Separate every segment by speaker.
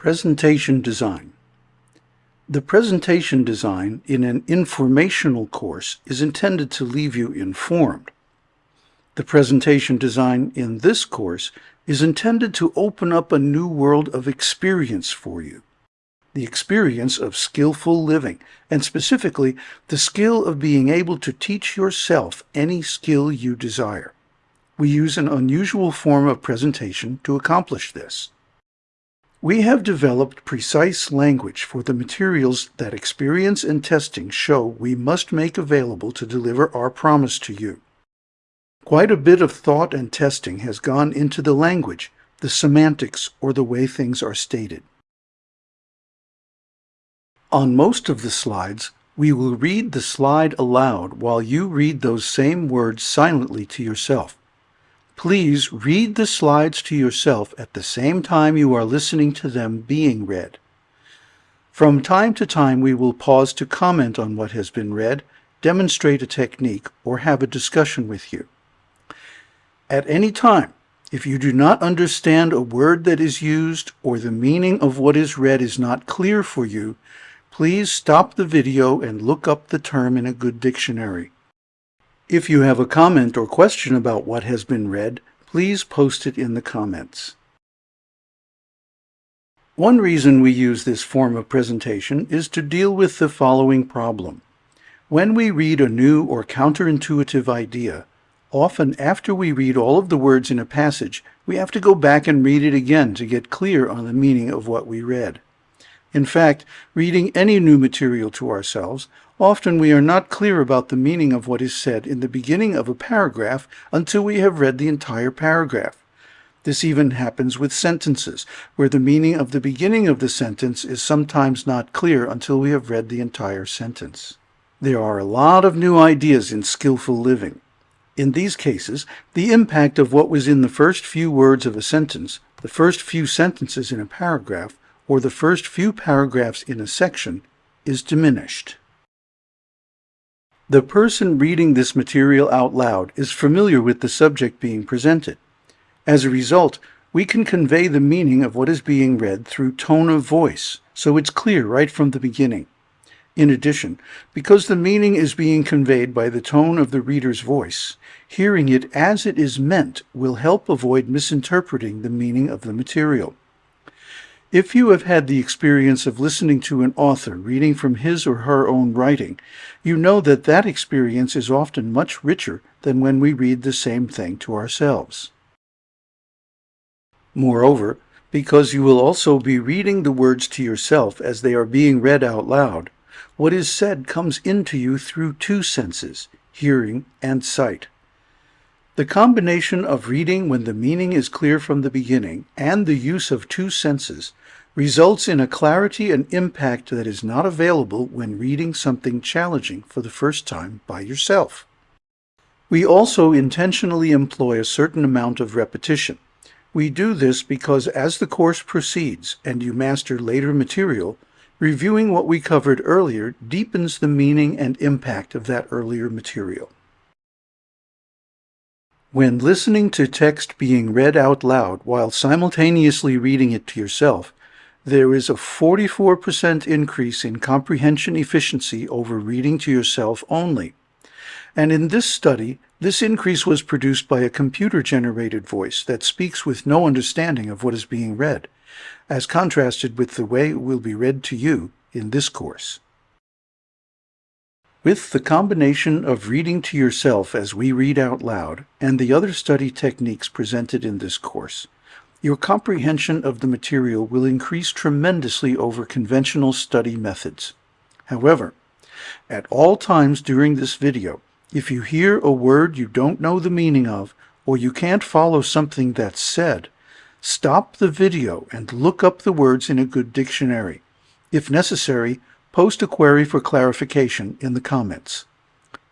Speaker 1: Presentation Design The presentation design in an informational course is intended to leave you informed. The presentation design in this course is intended to open up a new world of experience for you. The experience of skillful living, and specifically the skill of being able to teach yourself any skill you desire. We use an unusual form of presentation to accomplish this. We have developed precise language for the materials that experience and testing show we must make available to deliver our promise to you. Quite a bit of thought and testing has gone into the language, the semantics, or the way things are stated. On most of the slides, we will read the slide aloud while you read those same words silently to yourself. Please read the slides to yourself at the same time you are listening to them being read. From time to time we will pause to comment on what has been read, demonstrate a technique, or have a discussion with you. At any time, if you do not understand a word that is used or the meaning of what is read is not clear for you, please stop the video and look up the term in a good dictionary. If you have a comment or question about what has been read, please post it in the comments. One reason we use this form of presentation is to deal with the following problem. When we read a new or counterintuitive idea, often after we read all of the words in a passage, we have to go back and read it again to get clear on the meaning of what we read. In fact, reading any new material to ourselves, often we are not clear about the meaning of what is said in the beginning of a paragraph until we have read the entire paragraph. This even happens with sentences, where the meaning of the beginning of the sentence is sometimes not clear until we have read the entire sentence. There are a lot of new ideas in skillful living. In these cases, the impact of what was in the first few words of a sentence, the first few sentences in a paragraph, or the first few paragraphs in a section is diminished. The person reading this material out loud is familiar with the subject being presented. As a result, we can convey the meaning of what is being read through tone of voice, so it's clear right from the beginning. In addition, because the meaning is being conveyed by the tone of the reader's voice, hearing it as it is meant will help avoid misinterpreting the meaning of the material. If you have had the experience of listening to an author reading from his or her own writing, you know that that experience is often much richer than when we read the same thing to ourselves. Moreover, because you will also be reading the words to yourself as they are being read out loud, what is said comes into you through two senses, hearing and sight. The combination of reading when the meaning is clear from the beginning and the use of two senses results in a clarity and impact that is not available when reading something challenging for the first time by yourself. We also intentionally employ a certain amount of repetition. We do this because as the course proceeds and you master later material, reviewing what we covered earlier deepens the meaning and impact of that earlier material. When listening to text being read out loud while simultaneously reading it to yourself, there is a 44% increase in comprehension efficiency over reading to yourself only. And in this study, this increase was produced by a computer-generated voice that speaks with no understanding of what is being read, as contrasted with the way it will be read to you in this course. With the combination of reading to yourself as we read out loud and the other study techniques presented in this course, your comprehension of the material will increase tremendously over conventional study methods. However, at all times during this video, if you hear a word you don't know the meaning of, or you can't follow something that's said, stop the video and look up the words in a good dictionary. If necessary, post a query for clarification in the comments.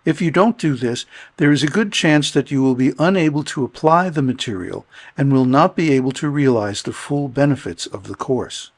Speaker 1: If you don't do this, there is a good chance that you will be unable to apply the material and will not be able to realize the full benefits of the course.